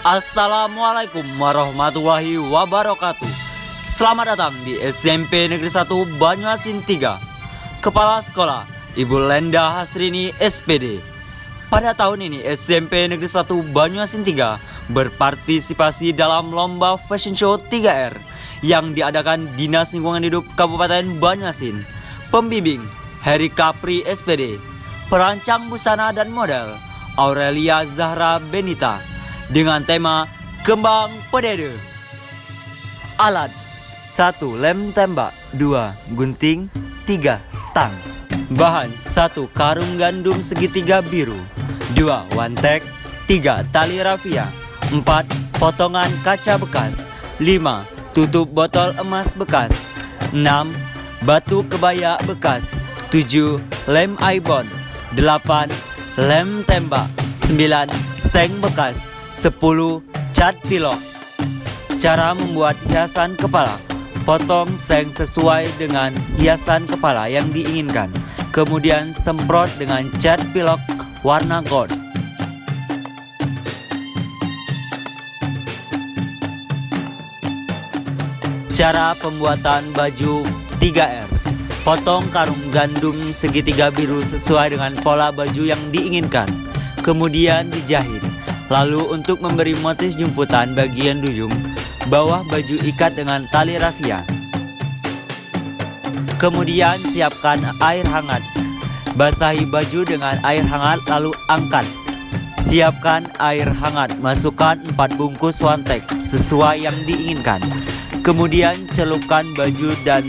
Assalamualaikum warahmatullahi wabarakatuh. Selamat datang di SMP Negeri 1 Banyuasin 3 Kepala Sekolah Ibu Lenda Hasrini SPD Pada tahun ini SMP Negeri 1 Banyuasin 3 berpartisipasi dalam lomba fashion show 3R yang diadakan Dinas Lingkungan Hidup Kabupaten Banyuasin. Pembimbing Heri Kapri SPD, perancang busana dan model Aurelia Zahra Benita dengan tema Kembang Pedede. Alat 1. Lem tembak 2. Gunting 3. Tang Bahan 1. Karung gandum segitiga biru 2. Wantek 3. Tali rafia 4. Potongan kaca bekas 5 tutup botol emas bekas 6. Batu kebaya bekas 7. Lem ibon 8. Lem tembak 9. Seng bekas 10. Cat pilok. Cara membuat hiasan kepala. Potong seng sesuai dengan hiasan kepala yang diinginkan. Kemudian semprot dengan cat pilok warna gold. Cara pembuatan baju 3R Potong karung gandum segitiga biru sesuai dengan pola baju yang diinginkan. Kemudian dijahit Lalu untuk memberi motif jumputan bagian duyung Bawah baju ikat dengan tali rafia. Kemudian siapkan air hangat. Basahi baju dengan air hangat lalu angkat. Siapkan air hangat Masukkan 4 bungkus wantek Sesuai yang diinginkan. Kemudian celupkan baju dan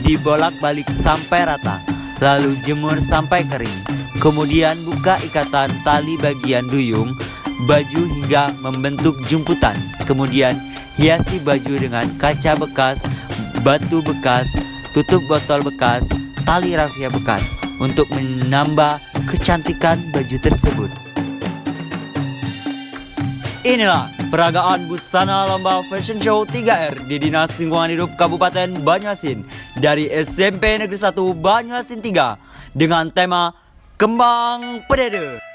dibolak-balik sampai rata Lalu jemur sampai kering. Kemudian buka ikatan tali bagian duyung Baju hingga membentuk jumputan Kemudian hiasi baju dengan kaca bekas Batu bekas Tutup botol bekas Tali rafia bekas Untuk menambah kecantikan baju tersebut Inilah peragaan busana lomba fashion show 3R di Dinas Lingkungan Hidup Kabupaten Banyuasin dari SMP Negeri 1 Banyuasin 3 dengan tema Kembang Pedede.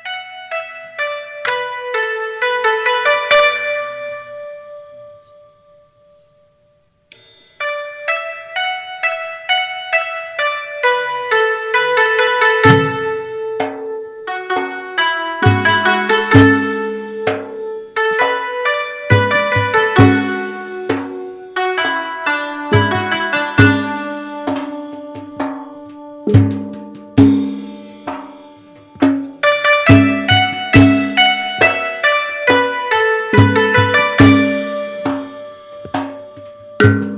Música